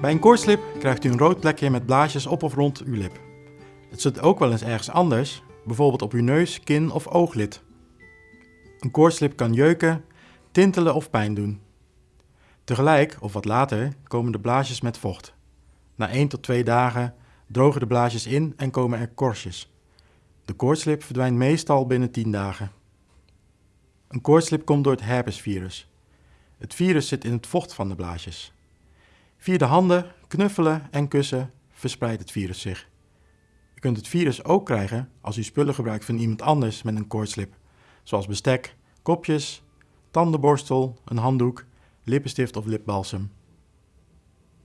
Bij een koortslip krijgt u een rood plekje met blaasjes op of rond uw lip. Het zit ook wel eens ergens anders, bijvoorbeeld op uw neus, kin of ooglid. Een koortslip kan jeuken, tintelen of pijn doen. Tegelijk, of wat later, komen de blaasjes met vocht. Na 1 tot 2 dagen drogen de blaasjes in en komen er korstjes. De koortslip verdwijnt meestal binnen 10 dagen. Een koortslip komt door het herpesvirus. Het virus zit in het vocht van de blaasjes. Via de handen, knuffelen en kussen verspreidt het virus zich. U kunt het virus ook krijgen als u spullen gebruikt van iemand anders met een koortslip, zoals bestek, kopjes, tandenborstel, een handdoek, lippenstift of lipbalsem.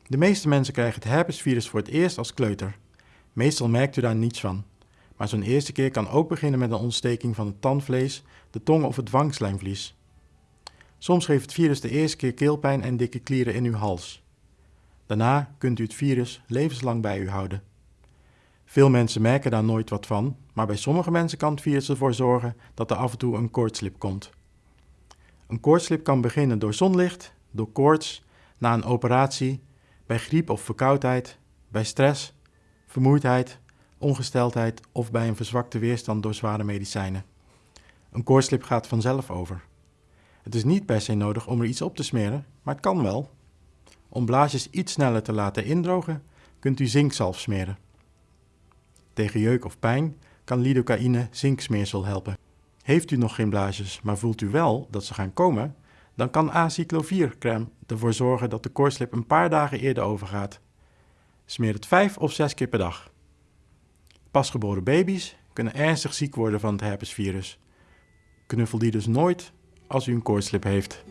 De meeste mensen krijgen het herpesvirus voor het eerst als kleuter. Meestal merkt u daar niets van. Maar zo'n eerste keer kan ook beginnen met een ontsteking van het tandvlees, de tong of het wangslijmvlies. Soms geeft het virus de eerste keer keelpijn en dikke klieren in uw hals. Daarna kunt u het virus levenslang bij u houden. Veel mensen merken daar nooit wat van, maar bij sommige mensen kan het virus ervoor zorgen dat er af en toe een koortslip komt. Een koortslip kan beginnen door zonlicht, door koorts, na een operatie, bij griep of verkoudheid, bij stress, vermoeidheid, ongesteldheid of bij een verzwakte weerstand door zware medicijnen. Een koortslip gaat vanzelf over. Het is niet per se nodig om er iets op te smeren, maar het kan wel. Om blaasjes iets sneller te laten indrogen, kunt u zinkzalf smeren. Tegen jeuk of pijn kan lidocaïne zinksmeersel helpen. Heeft u nog geen blaasjes, maar voelt u wel dat ze gaan komen, dan kan acyclovir-crème ervoor zorgen dat de koortslip een paar dagen eerder overgaat. Smeer het vijf of zes keer per dag. Pasgeboren baby's kunnen ernstig ziek worden van het herpesvirus. Knuffel die dus nooit als u een koortslip heeft.